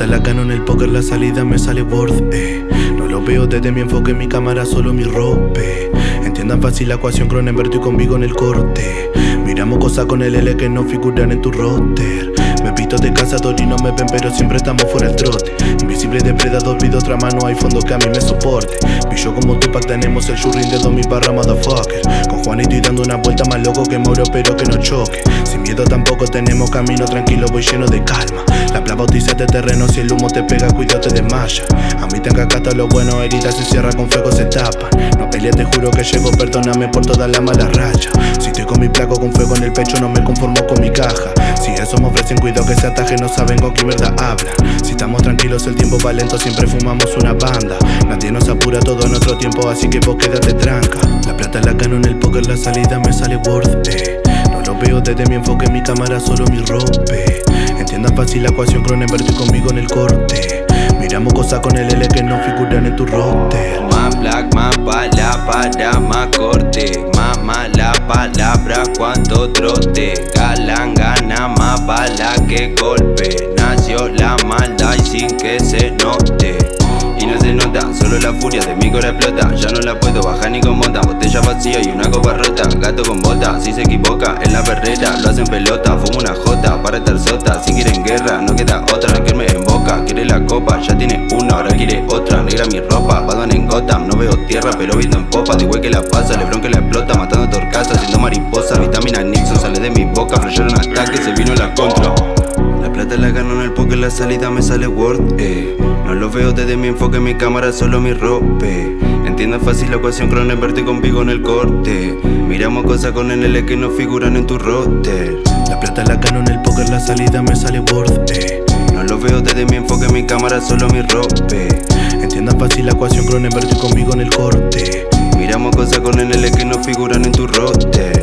Canon, el póker, la salida me sale worth. No lo veo desde mi enfoque, mi cámara, solo mi rope. Entiendan fácil la ecuación, Cronenberg y conmigo en el corte. Miramos cosas con el L que no figuran en tu roster. Me pito de cazador y no me ven, pero siempre estamos fuera el trote. Invisible depredador, pido otra mano, hay fondo que a mí me soporte. Pillo como Tupac, tenemos el shurrin de Domi barra motherfucker. Con Juanito y dando una vuelta más loco que Moro, pero que no choque. Sin miedo tampoco tenemos camino tranquilo, voy lleno de calma. La plava bautiza de terreno, si el humo te pega, cuidado te desmaya. A mí tenga cata lo bueno, heridas se cierra con fuego se tapan. No peleé, te juro que llego, perdóname por toda la mala raya. Si estoy con mi placo con fuego en el pecho, no me conformo con mi ofrecen cuidado que se ataje, no saben con qué verdad hablan. Si estamos tranquilos, el tiempo va lento, siempre fumamos una banda. Nadie nos apura todo nuestro tiempo, así que vos quédate tranca. La plata, la canon, el poker, la salida me sale worth, eh. No lo veo desde mi enfoque, mi cámara, solo mi rope. Entiendan fácil la ecuación, Cronenberg y conmigo en el corte. Miramos cosas con el L que no figuran en tu roster. Más black, más bala para más corte. Más mala palabra cuando trote. Galán gana más bala que golpe. Nació la maldad y sin que se note. Y no se nota, solo la furia de mi cora explota. Ya no la puedo bajar ni con mota Botella vacía y una copa rota. Gato con bota, si se equivoca en la perrera Lo hacen pelota, fumo una jota Para estar sota, si quieren guerra No queda otra que me Quiere la copa, ya tiene una, ahora quiere otra. Negra mi ropa, Batman en Gotham No veo tierra, pero viendo en popa De igual que la pasa, Lebron que la explota Matando torcasa, haciendo mariposa Vitamina Nixon sale de mi boca Flayaron ataque, se vino la contra. La plata la gano en el poker, la salida me sale Word, eh no lo veo desde mi enfoque, mi cámara, solo mi rope. Entiendo fácil la ecuación, Cronenberg y conmigo en el corte. Miramos cosas con NL que no figuran en tu roster. La plata, la canon, el póker, la salida me sale worth, eh. No lo veo desde mi enfoque, mi cámara, solo mi rope. Entiendan fácil la ecuación, Cronenberg y conmigo en el corte. Miramos cosas con NL que no figuran en tu roster